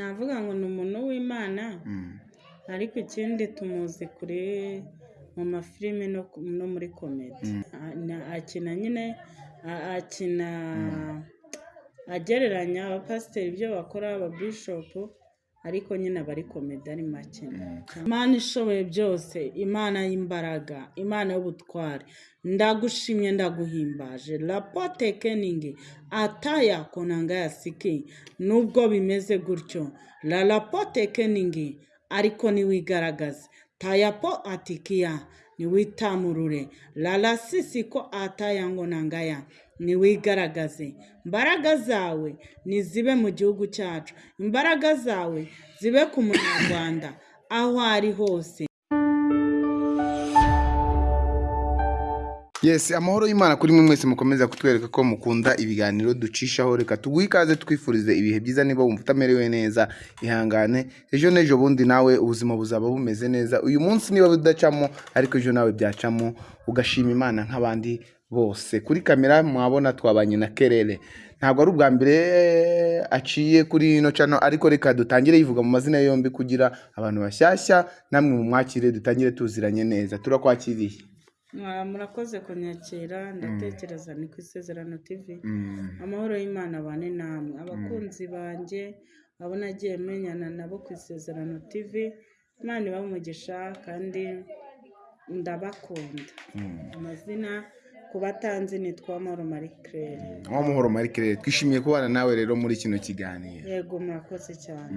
navuga ngo ni umuntu w'imana Mm. ariko ikindi tumuzi kuri mu mafilime no, muri komedi na- akina nyine akina agereranya abapasiteri ibyo bakora ababishopu ariko nyine aba ari komedi ari make. Imana ishoboye byose imana y'imbaraga imana y'ubutware ndagushimye ndaguhimbaje. Rapote keningi ataya konanga yasiki nubwo bimeze gutyo. La rapote keningi ariko niwigaragaze tayapo atikiya niwitamurure larasisi ko ataya ngo nangaya niwigaragaze imbaraga zawe nizibe mu gihugu cyacu. Imbaraga zawe zibe ku munyarwanda aho ari hose. Yes, amahoro y'Imana kuri mwe mwese mukomeza kutwereka ko mukunda ibiganiro ducishaho. Reka tuguhe ikaze twifurize ibihe byiza niba wumva utamerewe neza ihangane. Ejo n'ejo bundi nawe ubuzima buzaba bumeze neza. Uyu munsi niba budacamo ariko ejo nawe byacamo. Ugashima Imana nk'abandi bose. Kuri kamera mwabona twabanye na Kerere. Ntabwo ari ubwa mbere aciye kuri ino cano ariko reka dutangire yivuga mu mazina yombi kugira abantu bashyashya namwe mu mwakire dutangire tuziranye neza. Turakwakiriye. Murakoze kunyakira ndatekereza ni ku isezerano tv Mm. amahoro y'imana abane namwe. Abakunzi banjye abo nagiye menyana nabo ku isezerano tv imana umugisha kandi ndabakunda. Amazina ku batanzi nitwa amahoro marie claire. Uwamahoro Marie Claire twishimiye kubana nawe rero muri kino kiganiro. Yego murakoze cyane.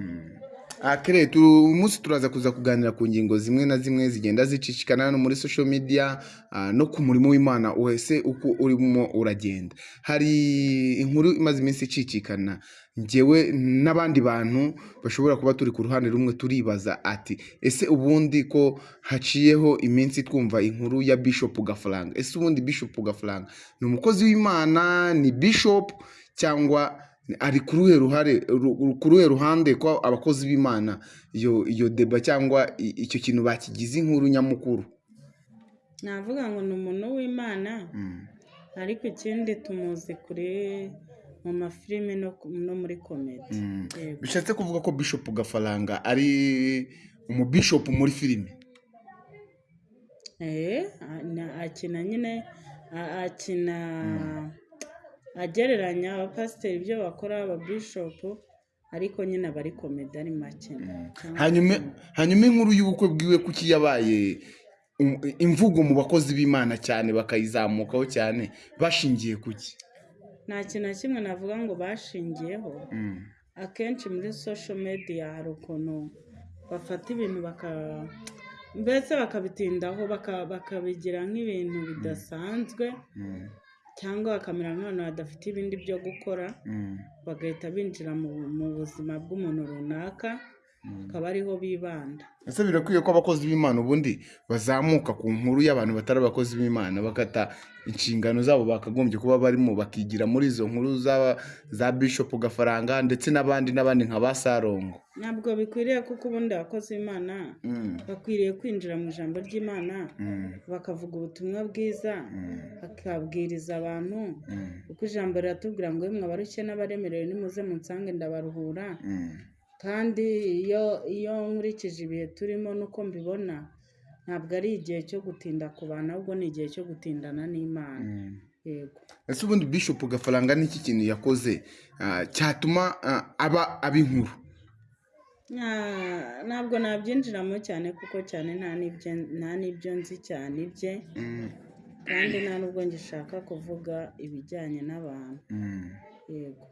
Ah, Claire tu- uyu munsi turaza kuza kuganira ku ngingo zimwe na zimwe zigenda zicicikana no muri social media ah, no ku murimo w'Imana wese uko urimo uragenda. Hari inkuru imaze iminsi icicikana. Njyewe n'abandi bantu bashobora kuba turi ku ruhande rumwe turibaza ati ese ubundi ko haciyeho iminsi twumva inkuru ya Bishop Gafaranga ese ubundi Bishop Gafaranga ni umukozi w'Imana ni Bishop cyangwa ari ku ruhe ruhare ruhande ko abakozi b'imana iyo iyo deba cyangwa icyo kintu bakigize inkuru nyamukuru navuga ngo ni umuntu w'imana Mm. ariko ikindi tumuzi kuri mu mafilime no, muri komedi Mm. Yego. bishatse kuvuga ko bishop gafaranga ari umubishopu muri filime Eh, akina nyine akina agereranya abapasiteri ibyo bakora ababishopu ariko nyine aba ari komedi ari make. Cyangwa- hanyuma inkuru y'ubukwe bwiwe kuki yabaye um- imvugo mu bakozi b'imana cyane bakayizamukaho cyane bashingiye kuki? Nta kintu na kimwe navuga ngo bashingiyeho. Mm. akenshi muri social media hari ukuntu bafata ibintu mbese bakabitindaho baka- bakabigira nk'ibintu bidasanzwe. Mm. Cyangwa bakamera nk'abantu badafite ibindi byo gukora Mm. bagahita binjira mu, mu buzima bw'umuntu runaka akaba ariho bibanda. Ese birakwiye ko abakozi b'imana ubundi bazamuka ku nkuru y'abantu batari abakozi b'imana bakata inshingano zabo bakagombye kuba barimo bakigira muri izo nkuru za, za bishop gafaranga ndetse n'abandi n'abandi nka ba sarongo. Ntabwo bikwiriye kuko ubundi abakozi b'imana Mm, bakwiriye kwinjira mu ijambo ry'imana mm, bakavuga ubutumwa bwiza mm, bakabwiriza abantu mm, kuko ijambo riratubwira ngo yemwe abarushye n'abaremerewe nimuze munsange ndabaruhura mm. Kandi iyo iyo nkurikije ibihe turimo n'uko mbibona ntabwo ari igihe cyo gutinda ku bantu ahubwo ni igihe cyo gutindana n'imana. Mm. yego. Ese ubundi bishop gafaranga n'iki kintu yakoze ah, cyatuma ah, aba aba inkuru? Nta- ntabwo nabyinjiramo cyane kuko cyane nta n'ibyo nta n'ibyo nzi cyane ibye. Mm, kandi nta n'ubwo ngishaka kuvuga ibijyanye n'abantu. Mm. yego.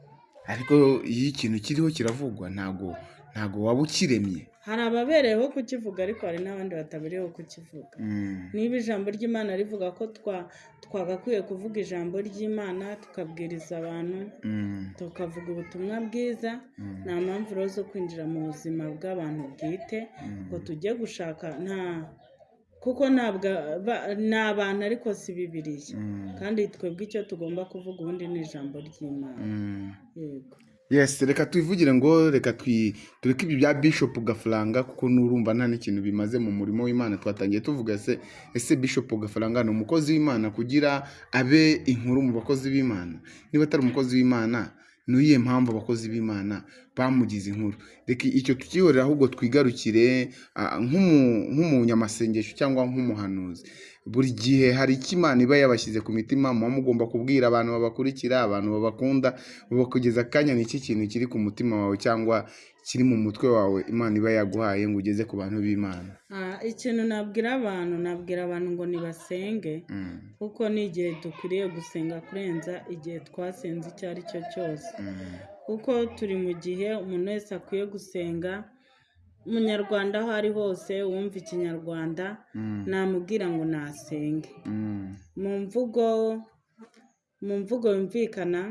Ariko iyo ikintu kiriho kiravugwa ntago ntago waba ukiremye. Hari ababereyeho kukivuga ariko hari n'abandi batabereyeho kukivuga. Mm, niba ijambo ry'imana rivuga ko twa twagakwiye kuvuga ijambo ry'imana tukabwiriza abantu mm, tukavuga ubutumwa bwiza nta mpamvu rero zo kwinjira mu buzima bw'abantu bwite ngo tujye gushaka nta kuko ni abantu ariko si bibiriya kandi twebwe icyo tugomba kuvuga ubundi ni ijambo ry'imana. Mm. yego. Yes reka twivugire ngo reka tureke ibyo bya bishop gafaranga kuko n'urumva nta n'ikintu bimaze mu murimo w'imana twatangiye tuvuga se ese bishop gafaranga ni umukozi w'imana kugira abe inkuru mu bakozi b'imana? Niba atari umukozi w'imana ni iyihe mpamvu abakozi b'imana bamugize inkuru? Reka icyo tukihorera ahubwo twigarukire ah, nk'umu- nk'umunyamasengesho cyangwa nk'umuhanuzi. Buri gihe hari icyo imana iba yabashyize ku mitima muba mugomba kubwira abantu babakurikira abantu babakunda bakugeza akanya ni iki kintu kiri ku mutima wawe cyangwa kiri mu mutwe wawe imana iba yaguhaye ngo ugeze ku bantu b'imana? Ikintu nabwira abantu nabwira abantu ngo nibasenge Mm, kuko ni igihe dukwiriye gusenga kurenza igihe twasenze icyo ari cyo cyose. Mm, kuko turi mu gihe umuntu wese akwiye gusenga umunyarwanda aho ari hose wumva ikinyarwanda mm, namubwira ngo nasenge. Mm, mu mvugo mu mvugo yumvikana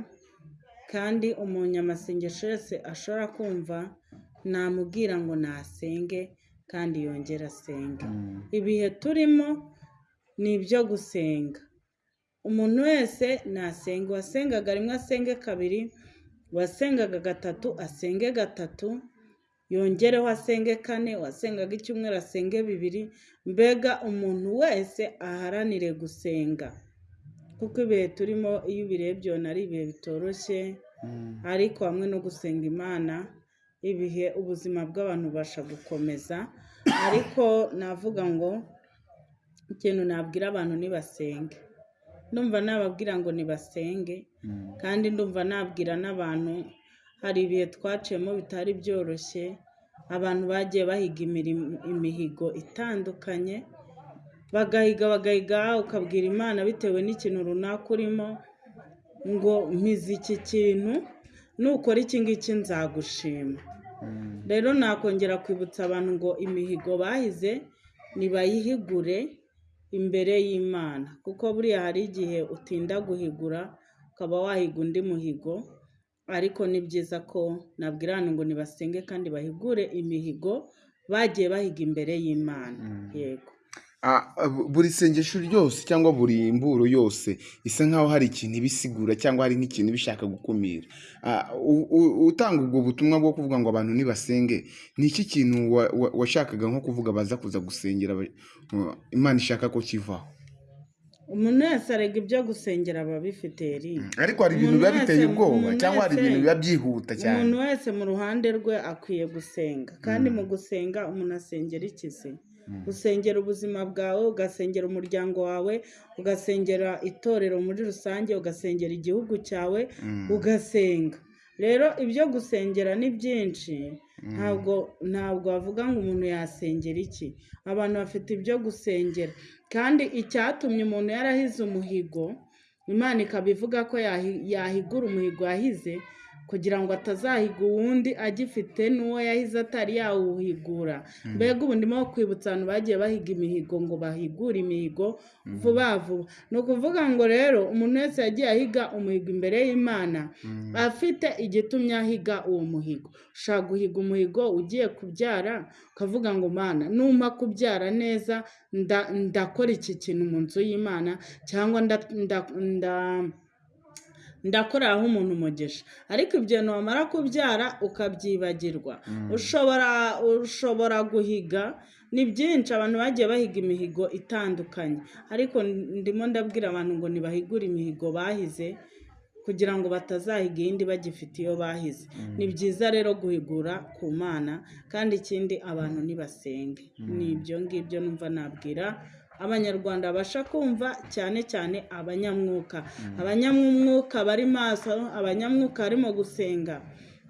kandi umunyamasengesho wese ashobora kumva namubwira ngo nasenge kandi yongere asenge. Mm, ibihe turimo ni ibyo gusenga. Umuntu wese nasenga uwasengaga rimwe asenge kabiri uwasengaga gatatu asenge gatatu yongereho asenge kane uwasengaga icyumweru asenge bibiri mbega umuntu wese aharanire gusenga. Kuko ibihe turimo iyo ubirebye ubona ari ibihe bitoroshye mm, ariko hamwe no gusenga imana ibihe ubuzima bw'abantu bubasha gukomeza. Ariko navuga ngo ikintu nabwira abantu nibasenge ndumva nababwira ngo nibasenge mm, kandi ndumva nabwira n'abantu hari ibihe twaciyemo bitari byoroshye? Abantu bagiye bahiga imihigo itandukanye. Bagahiga bagahiga ukabwira imana bitewe n'ikintu runaka urimo ngo mpize iki kintu nukora iki ngiki nzagushima. Mm, rero nakongera kwibutsa abantu ngo imihigo bahize nibayihigure imbere y'imana. Kuko buriya hari igihe utinda guhigura ukaba wahiga undi muhigo ariko ni byiza ko nabwira abantu ngo nibasenge kandi bahigure imihigo bagiye bahiga imbere y'imana. Mm. yego. Ah, bu- buri sengesho ryose cyangwa buri mburo yose isa nkaho hari ikintu ibisigura cyangwa hari nk'ikintu bishaka gukumira. Ah, utanga ubwo butumwa bwo kuvuga ngo abantu nibasenge ni iki kintu wa- wa- washakaga nko kuvuga baza kuza gusengera imana ishaka ko kivaho? Umuntu wese arega ibyo gusengera aba abifite eri. Ariko hari ibintu biba biteye ubwoba cyangwa hari ibintu biba byihuta cyane. Umuntu wese mu ruhande rwe akwiye gusenga. Kandi mu gusenga umuntu asengera ikizi usengera ubuzima bwawe ugasengera umuryango wawe ugasengera itorero muri rusange ugasengera igihugu cyawe Mm. ugasenga. Rero ibyo gusengera ni byinshi ntabwo ntabwo wavuga ngo umuntu yasengera iki. Abantu bafite ibyo gusengera. Kandi icyatumye umuntu yarahize umuhigo imana ikaba ivuga ko yahi- yahigura umuhigo yahize kugira ngo atazahiga uwundi agifite n'uwo yahize atari yawuhigura. Mbega ubu ndimo kwibutsa abantu bagiye bahiga imihigo ngo bahigure imihigo vuba vuba. Ni ukuvuga ngo rero umuntu wese yagiye ahiga umuhigo imbere y'imana afite igitumye ahiga uwo muhigo. Ushaka guhiga umuhigo ugiye kubyara? Ukavuga ngo mana numpa kubyara neza nda- ndakora iki kintu mu nzu y'imana? Cyangwa nda- nda- nda- ndakoreraho umuntu umugisha. Ariko ibyo wamara kubyara ukabyibagirwa. Ushobora ushobora guhiga ni byinshi abantu bagiye bahiga imihigo itandukanye. Ariko ndimo ndabwira abantu ngo ntibahigure imihigo bahize kugira ngo batazahiga iyindi bagifite iyo bahize. Ni byiza rero guhigura ku mana kandi ikindi abantu ntibasenge ni ibyo ngibyo numva nabwira abanyarwanda babasha kumva cyane cyane abanyamwuka. Abanyamwuka bari maso abanyamwuka barimo gusenga.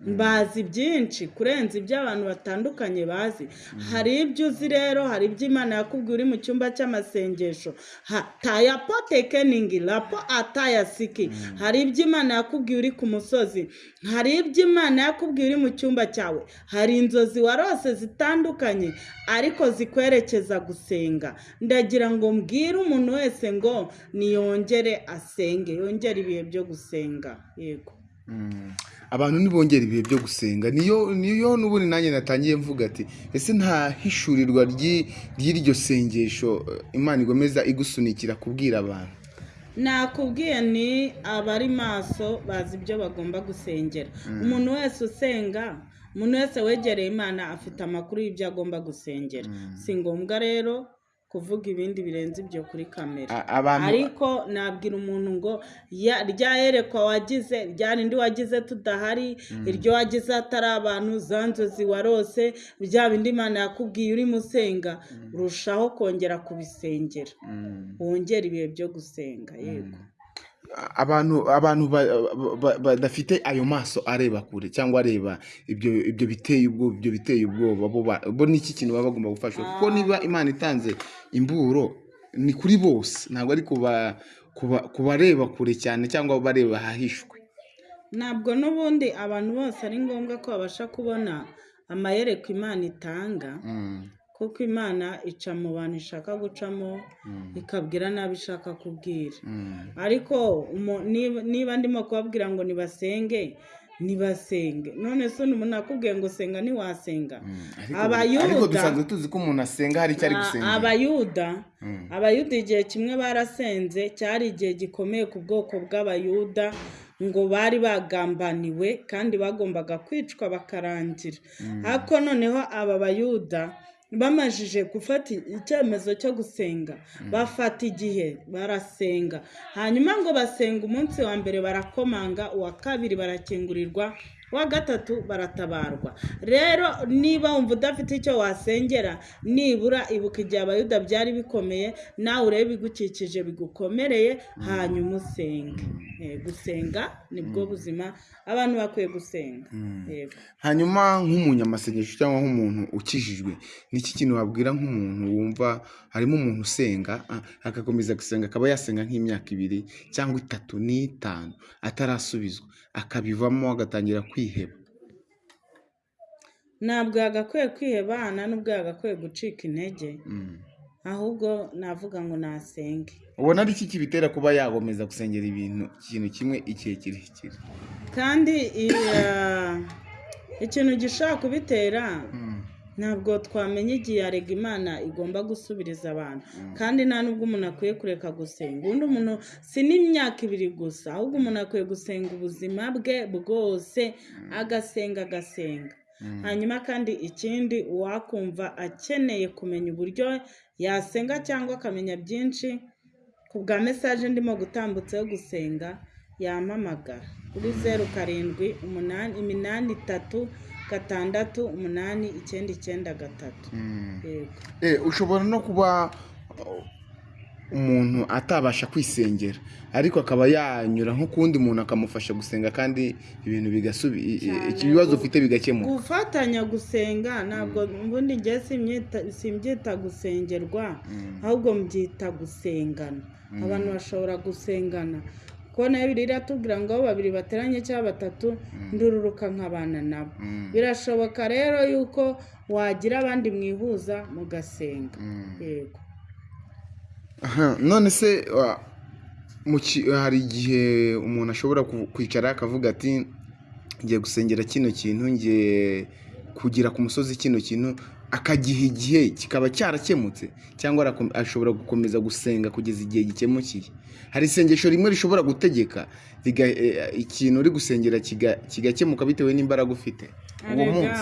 Bazi byinshi kurenza ibyo abantu batandukanye bazi. Hari ibyo uzi rero hari ibyo imana yakubwiye uri mu cyumba cy'amasengesho. Ha tayapo tekeningi rapo atayasiki hari ibyo imana yakubwiye uri ku musozi. Hari ibyo imana yakubwiye uri mu cyumba cyawe. Hari inzozi warose zitandukanye ariko zikwerekeza gusenga. Ndagira ngo mbwire umuntu wese ngo niyongere asenge yongere ibihe byo gusenga. Yego. Mm. Abantu ntibongera ibihe byo gusenga. Niyo niyo n'ubundi nanjye natangiye mvuga ati ese nta hishurirwa ry'i- ry'iryo sengesho eh, imana igomeza igusunikira kubwira abantu? Nakubwiye ni abari maso bazi ibyo bagomba gusengera. Umuntu wese usenga umuntu wese wegereye imana afite amakuru y'ibyo agomba gusengera. Si ngombwa rero kuvuga ibindi birenze ibyo kuri kamera. Ariko nabwira umuntu ngo ya- rya yerekwa wagize rya rindi wagize tudahari iryo wagize hatari abantu za nzozi warose bya bindi imana yakubwiye urimo usenga urushaho kongera kubisengera. Mm. wongera ibihe byo gusenga? Yego. Abantu abantu ba- ba- badafite ayo maso areba kure cyangwa areba ibyo ibyo biteye ubwoba ibyo biteye ubwoba bo ba- bo ni iki kintu baba bagomba gufashwa? Kuko niba imana itanze imburo ni kuri bose. Ntabwo ari kuba kuba- ku bareba kure cyane cyangwa bareba ahahishwe. Ntabwo n'ubundi abantu bose ari ngombwa ko babasha kubona amayereko imana itanga. Mm, kuko imana ica mu bantu ishaka gucamo mm, ikabwira n'abo ishaka kubwira. Mm, ariko niba- ndimo kubabwira ngo nibasenge nibasenge. None se umuntu akubwiye ngo senga ntiwasenga mm. Ariko- dusanzwe tuzi ko umuntu asenga hari icyo ari A- gusengera abayuda abayuda igihe kimwe barasenze cyari igihe gikomeye ku bwoko bw'abayuda ngo bari bagambaniwe kandi bagombaga kwicwa bakarangira. Ariko noneho aba bayuda bamajije gufata icyemezo cyo gusenga. Bafata igihe barasenga. Hanyuma ngo basenga umunsi wa mbere barakomanga uwa kabiri barakingurirwa uwa gatatu baratabarwa. Rero niba wumva udafite icyo wasengera nibura ibuka igihe abayuda byari bikomeye nawe urebe ibigukikije bigukomereye hanyuma usenge. Eh, gusenga ni bwo buzima abantu bakwiye gusenga. Yego. Hanyuma nk'umunyamasengesho cyangwa nk'umuntu ukijijwe ni iki kintu wabwira nk'umuntu wumva harimo umuntu usenga agakomeza gusenga akaba yasenga nk'imyaka ibiri cyangwa itatu n'itanu atarasubizwa? Akabivamo agatangira kwiheba ntabwo yagakwiye kwihebana n'ubwo yagakwiye gucika intege Mm. ahubwo navuga ngo nasenge ubona ari iki kibitera kuba yagomeza gusengera ibintu ikintu kimwe igihe kirekire kandi iya- ikintu gishobora kubitera Mm. Ntabwo twamenya igihe yarega imana igomba gusubiriza abantu. Kandi nta nubwo umuntu akwiye kureka gusenga. Ubundi umuntu si n'imyaka ibiri gusa ahubwo umuntu akwiye gusenga ubuzima bwe bwose agasenga agasenga. Hanyuma kandi ikindi uwakumva akeneye kumenya uburyo yasenga cyangwa akamenya byinshi ku bwa mesaje ndimo gutambutseho gusenga yampamagara kuri zeru karindwi iminani itatu gatandatu umunani icyenda icyenda gatatu. Mm. yego. Eh, ushobora no kuba uh, umuntu atabasha kwisengera ariko akaba yanyura nko ku wundi muntu akamufasha gusenga kandi ibintu ibibazo ufite bigakemuka. gufatanya gusenga ntabwo ubundi njye simbyita simbyita gusengerwa ahubwo mbyita gusengana. Abantu bashobora gusengana. Kuko na yo bibiri iratubwira ngo aho babiri bateranye cyangwa batatu ndururuka nkabana nabo. Mm. birashoboka rero yuko wagira abandi mwihuza mugasenga. Yego. Aha, none se hari igihe umuntu ashobora kwicara akavuga ati ngiye gusengera kino kintu ngiye kugira ku musozi kino kintu akagiha igihe kikaba cyarakemutse cyangwa ashobora gukomeza gusenga kugeza igihe gikemukiye. Hari isengesho rimwe rishobora gutegeka eh, ikintu uri gusengera kiga- kigakemuka bitewe n'imbaraga ufite. Uwo munsi.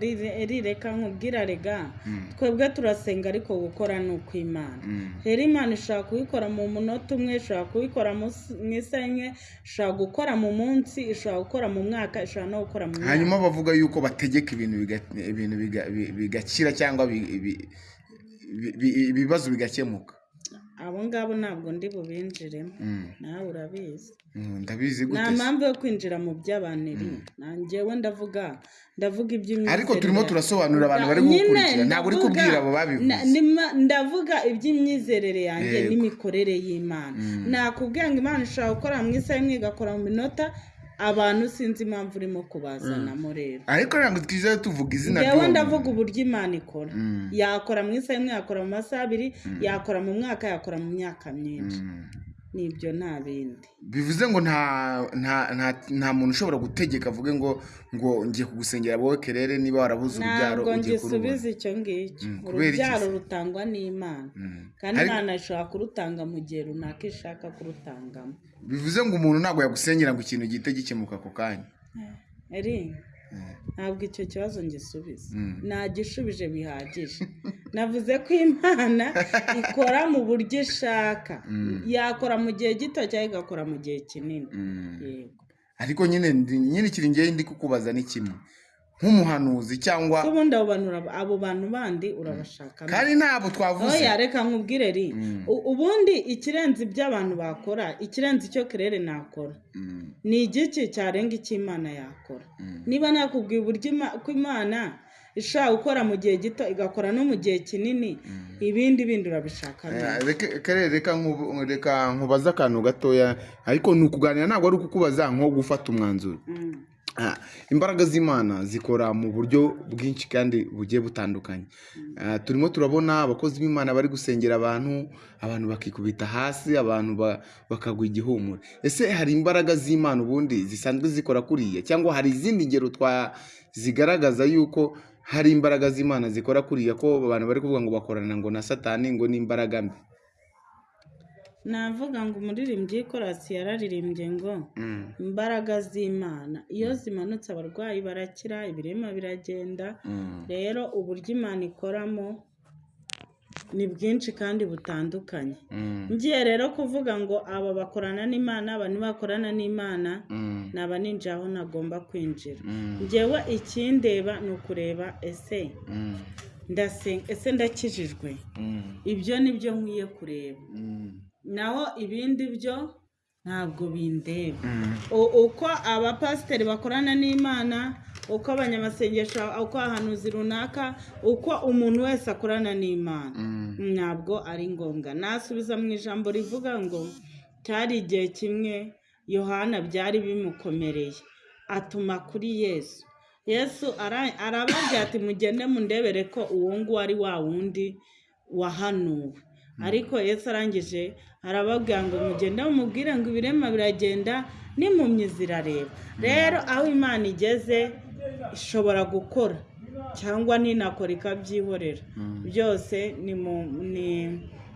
rire- rireka nkubwira rega twebwe turasenga ariko gukora ni ukw'imana Mm. rero imana ishobora kubikora mu munota umwe ishobora kubikora mu isaha imwe ishobora gukora mu munsi ishobora gukora mu mwaka ishobora no gukora mu myaka. Hanyuma bavuga yuko bategeka ibintu biga- bigakira cyangwa bi- bi- bi- bi- ibibazo bigakemuka. Abo ngabo ntabwo ndi bubinjiremo Mm. nawe urabizi. Mm, ndabizi nta gute se? mpamvu yo kwinjira mu by'abaniri nanjyewe ndavuga ndavuga iby'imyizerere ariko turimo turasobanurira abantu bari gukurikira. Ntabwo uri kubwira abo babivuze. ndavuga iby'imyizerere yanjye n'imikorere y'imana. Nakubwira ngo imana ishobora gukora mu isaha imwe igakora mu minota abantu sinzi impamvu urimo kubazanamo rero. Ariko ntabwo twiza tuvuga izina njyewe ry'uwo ndavuga uburyo imana ikora. Mm. yakora mu isaha imwe yakora mu masaha abiri yakora mu mwaka yakora mu myaka myinshi. Mm. ni byo nta bindi. Bivuze ngo nta nta nta nta muntu ushobora gutegeka avuge ngo ngo ngiye kugusengera wowe kerere niba warabuze urubyaro ntabwo ngisubiza icyo ngicyo. Mm, urubyaro rutangwa n'imana. Mm. kandi imana ishobora kurutanga mu gihe runaka ishaka kurutangamo. Bivuze ngo umuntu ntabwo yagusengera ngo ikintu gihite gikemuka ako kanya. Eri ntabwo icyo kibazo ngisubiza Mm. nagishubije bihagije. Navuze ko imana ikora mu buryo ishaka. Yakora mu gihe gito cyangwa igakora mu gihe kinini. Mm. yego. Ariko nyine ikiri ngewe ndi kukubaza ni kimwe. Nk'umuhanuzi cyangwa ubundi abo bantu uraba- abo bantu bandi urabashaka kandi ntabwo twavuze. Oya reka nkubwire ri. Mm. Ubundi ikirenze ibyo abantu bakora ikirenze icyo kerere nakora. Mm, ni igiki cyarenga icyo imana yakora. Mm. niba nakubwiye uburyo ko imana ishobora gukora mu gihe gito igakora no mu gihe kinini ibindi bindi urabishaka Eh, reka- nkubaze akantu gatoya. Ariko ni ukuganira ntabwo ari ukukubaza nko gufata umwanzuro. Mm. Imbaraga z'imana zikora mu buryo bwinshi kandi bugiye butandukanye. Ah, turimo turabona abakozi b'imana bari gusengera abantu abantu bakikubita hasi abantu ba- bakagwa igihumure. Ese hari imbaraga z'imana ubundi zisanzwe zikora kuriya cyangwa hari izindi ngero zigaragaza yuko hari imbaraga z'imana zikora kuriya ko abantu bari kuvuga ngo bakorana ngo na satani ngo ni imbaraga mbi? Navuga ngo umuririmbyi korasi yararirimbye ngo Mm, imbaraga z'imana. Iyo zimanutse abarwayi barakira ibirema biragenda. Mm, rero uburyo imana ikoramo ni bwinshi kandi butandukanye. Mm, ngiye rero kuvuga ngo aba bakorana n'imana aba ntibakorana n'imana mm, naba ninjira aho nagomba kwinjira. Mm, ngewe ikindeba ni ukureba ese mm, ndasenga ese ndakijijwe? Mm, ibyo ni byo nkwiye kureba. Mm, naho ibindi byo ntabwo bindeba. Mm. Uko abapasiteri bakorana n'imana uko abanyamasengesho uko ahanuzi runaka uko umuntu wese akorana n'imana. Mm. ntabwo ari ngombwa. Nasubiza mu ijambo rivuga ngo cyari igihe kimwe yohana byari bimukomereye. Atuma kuri yesu. Yesu ara- arababwira ati mugende mundebere ko uwo nguwo ari wa wundi wahanuwe. Ariko yesu arangije arababwira ngo mugende mumubwire ngo ibirema biragenda n'impumyi zirareba. Rero aho imana igeze ishobora gukora cyangwa ninakora ikabyihorera byose ni mu ni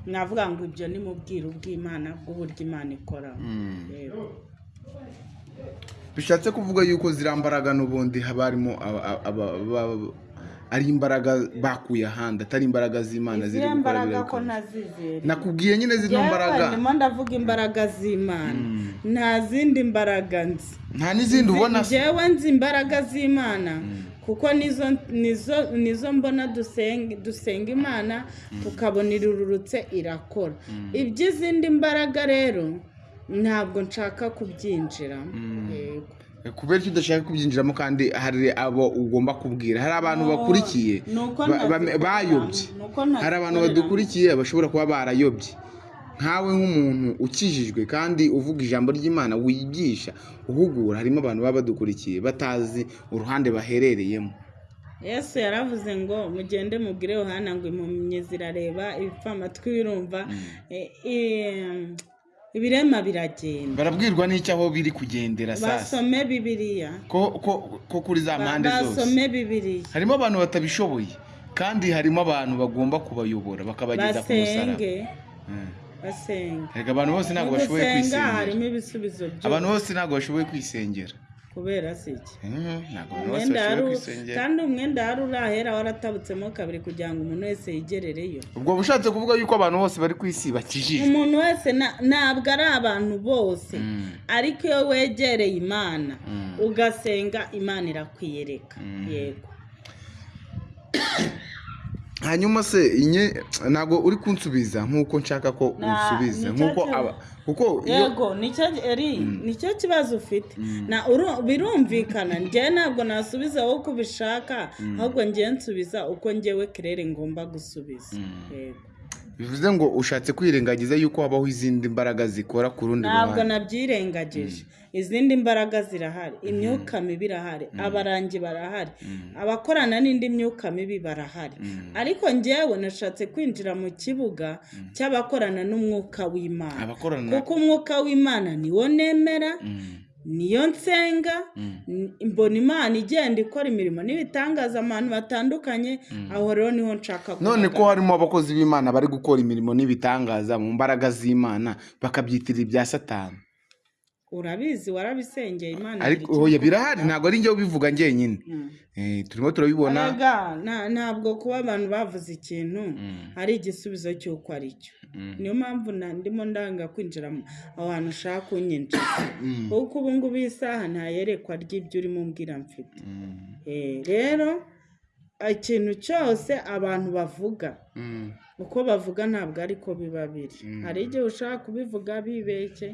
navuga ngo ibyo ni mu bwiru bw'imana bw'uburyo imana ikora. Mm. Yego. bishatse kuvuga yuko ziriya mbaraga n'ubundi haba harimo ari imbaraga bakuye ahandi atari imbaraga z'imana ziri gukora nazizera nakubwiye nyine zino mbaraga. ndimo ndavuga imbaraga z'imana. Nta zindi mbaraga nzi. Nta n'izindi ubona. Se njyewe nzi imbaraga z'imana. Kuko nizo nizo nizo mbona dusenga imana tukabona irurutse irakora. Iby'izindi mbaraga rero ntabwo nshaka kubyinjiramo Yego. Kubera icyo udashaka kubyinjiramo kandi hari abo ugomba kubwira. Hari abantu bakurikiye. bayobye. Hari abantu badukurikiye bashobora kuba barayobye. Nkawe nk'umuntu ukijijwe kandi uvuga ijambo ry'imana wigisha uhugura harimo abantu baba badukurikiye batazi uruhande baherereyemo. Yesu yaravuze ngo mugende mubwire yohana ngo impumyi zirareba ibipfa amatwi birumva e- e- ibirema biragenda. Barabwirwa n'icyo aho biri kugendera sasa basome bibiliya. Ko kuri za mpande zose. basome bibiliya. Harimo abantu batabishoboye kandi harimo abantu bagomba kubayobora bakabageza ku musaraba. Basenge. Erega abantu bose ntabwo bashoboye kwisengera. abantu bose ntabwo bashoboye kwisengera. Kubera si iki bose umwenda kandi umwenda wari urahera waratabutsemo kabiri kugira ngo umuntu wese yigerereyo. Ubwo bushatse kuvuga yuko abantu bose bari ku isi bakijijwe umuntu wese ntabwo ari abantu bose. Mm. ariko iyo wegereye imana Mm. ugasenga imana irakwiyereka yego. Hanyuma se inye ntabwo uri kunsubiza nk'uko nshaka ko ni cyo nk'uko aba kuko yego ni cyo eri ni cyo kibazo ufite. Na uru- birumvikana njyewe ntabwo nasubiza wowe uko ubishaka ahubwo njyewe nsubiza uko njyewe kerere ngomba gusubiza. Yego. Bivuze ngo ushatse kwirengagiza yuko habaho izindi mbaraga zikora ku rundi ntabwo ruhande nabyirengagije izindi mbaraga zirahari. Imyuka mibi irahari. Abarangi barahari. Abakorana n'indi myuka mibi barahari. Ariko njyewe nashatse kwinjira mu kibuga cy'abakorana n'umwuka w'imana. Kuko umwuka w'imana niwo nemera Mm, niyo nsenga mm, mbona imana igenda ikora imirimo n'ibitangaza abantu batandukanye aho rero ni ho nshaka none ko harimo abakozi b'imana bari gukora imirimo n'ibitangaza mu mbaraga z'imana bakabyitirira ibya satani. Urabizi warabisengeye imana ariko oya birahari ntabwo ari njye ubivuga njyenyine Mm. Eh, turimo turabibona ntabwo kuba abantu bavuze ikintu Mm. ari igisubizo cy'uko ari cyo Mm. niyo mpamvu ndimo ndanga kwinjira aho hantu ushaka kunyinjiza Mm. kuko ubu ngubu iyi saha nta yerekwa ry'ibyo urimo umbwira mfite. Eh, rero ikintu cyose abantu bavuga uko bavuga ntabwo ariko biba biri hari igihe ushaka kubivuga bibeshye.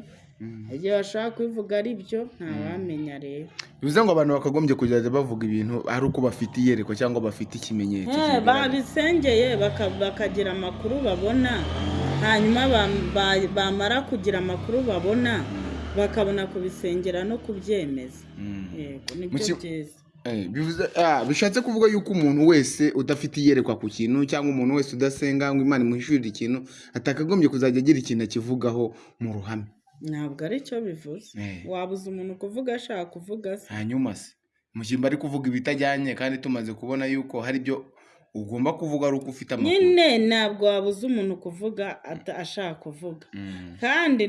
Igihe bashaka kubivuga ari byo ntawamenya rero. Bivuze ngo abantu bakagombye kujya bavuga ibintu ari uko bafite iyerekwa cyangwa bafite ikimenyetso Eh, babisengeye baka- bakagira amakuru babona. Hanyuma bam- ba- bamara kugira amakuru babona bakabona kubisengera no kubyemeza. Yego ni byo byiza. Eh, bivuze ah, bishatse kuvuga yuko umuntu wese udafite iyerekwa ku kintu cyangwa umuntu wese udasenga ngo imana imuhishurire ikintu atakagombye kuzajya agira ikintu akivugaho mu ruhame. Ntabwo ari cyo bivuze. Eh. wabuza umuntu kuvuga ashaka kuvuga se? Hanyuma se. Mushyimba ari kuvuga ibitajyanye kandi tumaze kubona yuko hari ibyo ugomba kuvuga ari uko ufite amakuru nyine ntabwo wabuza umuntu kuvuga ashaka kuvuga Mm. kandi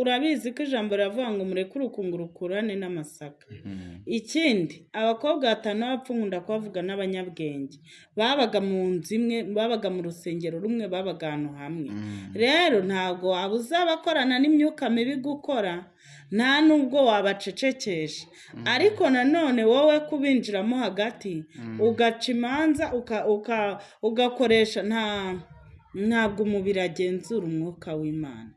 urabizi ko ijambo riravuga ngo mureke urukungu rukurane n'amasaka Mm. ikindi abakobwa batanu b'abapfu nkunda kubavuga n'abanyabwenge babaga mu nzu imwe babaga mu rusengero rumwe babaga ahantu hamwe Mm. rero ntabwo wabuza abakorana n'imyuka mibi gukora nta nubwo wabacecekesha. Ariko nanone wowe kubinjiramo hagati ugaca imanza ugakoresha nta ntabwo umubiri agenzura umwuka w'imana.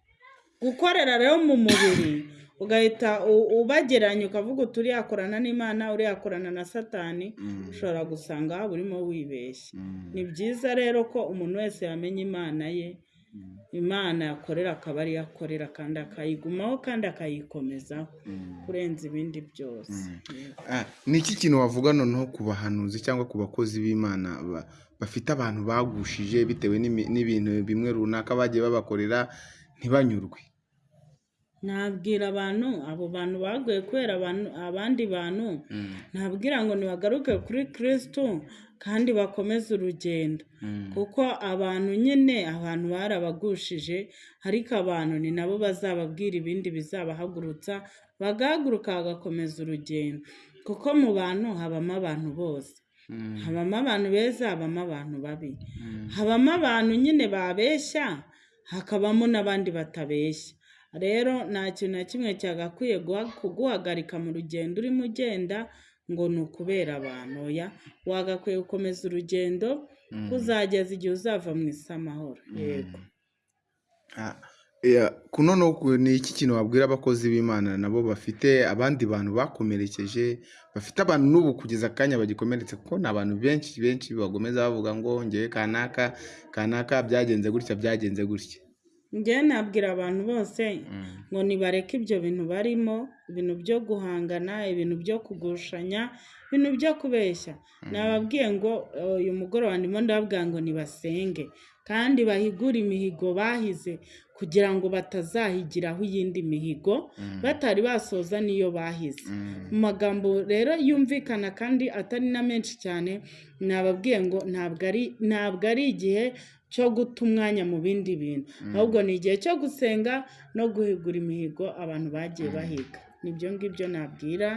Gukorera rero mu mubiri ugahita ubageranya ukavuga uti uriya akorana n'imana uriya akorana na satani Mm. ushobora gusanga waba urimo wibeshya. Mm. ni byiza rero ko umuntu wese yamenya imana ye imana yakorera akaba ariyo akorera kandi akayigumaho kandi akayikomezaho kurenza ibindi byose. Ah, ni iki kintu wavuga noneho ku bahanuzi cyangwa ku bakozi b'imana ba- bafite abantu bagushije bitewe n'ibintu bimwe runaka bagiye babakorera ntibanyurwe? Nabwira abantu abo bantu baguye kubera abandi bantu nabwira ngo nibagaruke kuri kirisitu kandi bakomeze urugendo. Kuko abantu nyine abantu barabagushije ariko abantu ni nabo bazababwira ibindi bizabahagurutsa bagahaguruka bagakomeza urugendo. Kuko mu bantu habamo abantu bose. Habamo abantu beza habamo abantu babi. Habamo abantu nyine babeshya hakabamo n'abandi batabeshya. Rero nta kintu na kimwe cyagakwiye guha- kuguhagarika mu rugendo urimo ugenda ngo ni ukubera abantu oya? Wagakwiye gukomeza urugendo kuzageza igihe uzava mu isi amahoro yego. Ah, yeah, kuno no ku- ni iki kintu wabwira abakozi b'imana nabo bafite? Abandi bantu bakomerekeje bafite abantu n'ubu kugeza akanya bagikomeretse? Kuko ni abantu benshi benshi bagomeza bavuga ngo ngewe kanaka kanaka byagenze gutya byagenze gutya. Njyewe nabwira abantu bose ngo nibareke ibyo bintu barimo ibintu byo guhangana ibintu byo kugushanya ibintu byo kubeshya. Nababwiye ngo uyu mugoroba ndimo ndababwira ngo nibasenge. Kandi bahigure imihigo bahize kugira ngo batazahigiraho iyindi mihigo batari basoza n'iyo bahize. Mu magambo rero yumvikana kandi atari na menshi cyane nababwiye ngo ntabwo ari ntabwo ari igihe cyo guta umwanya mu bindi bintu. Ahubwo ni igihe cyo gusenga no guhigura imihigo abantu bagiye bahiga. Nibyo ngibyo nabwira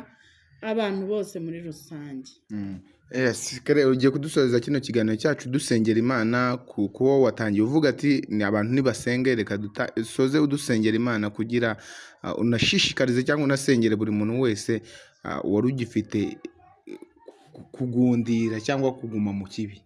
abantu bose muri rusange. Kare ugiye kudusoreza kino kiganiro cyacu dusengera imana ku kuwo watangiye. Uvuga ati ni abantu nibasenge reka dusoze udusengera imana kugira ah, unashishikarize cyangwa unasengere buri muntu wese ah, wari ugifite ku- kugundira cyangwa kuguma mu kibi.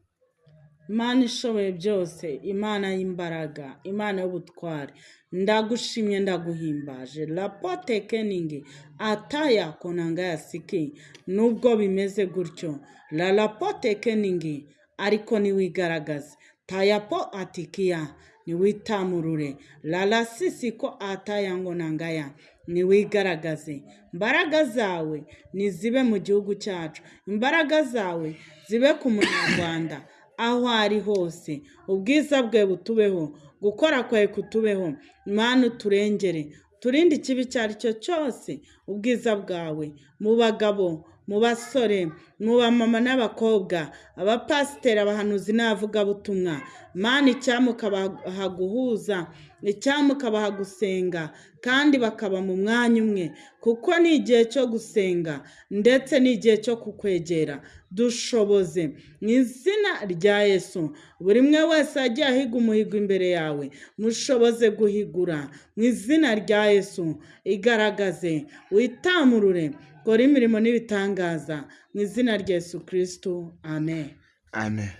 Imana ishoboye byose imana y'imbaraga imana y'ubutware ndagushimye ndaguhimbaje. Rapote keningi ataya konanga ya siki. Nubwo bimeze gutyo. La rapote keningi ariko niwigaragaze tayapo atikiya niwitamurure la rasisi ko ataya ngo nangaya niwigaragaze imbaraga zawe nizibe mu gihugu cyacu. Imbaraga zawe zibe ku munyarwanda. Aho ari hose. Ubwiza bwe butubeho gukora kwawe kutubeho. Imana uturengere turinde ikibi icyo ari cyo cyose ubwiza bwawe. Mu bagabo mu basore mu bamama n'abakobwa. Abapasiteri abahanuzi n'abavugabutumwa mani icyampa ukabaha guhuza icyampa ukabaha gusenga kandi bakaba mu mwanya umwe. Kuko ni igihe cyo gusenga ndetse ni igihe cyo kukwegera. Dushoboze. Mu izina rya yesu buri umwe wese agiye ahiga umuhigo imbere yawe mushoboze guhigura. Mu izina rya yesu igaragaze witamurure. Kora imirimo n'ibitangaza mu izina rya yesu kirisitu amen. Amen.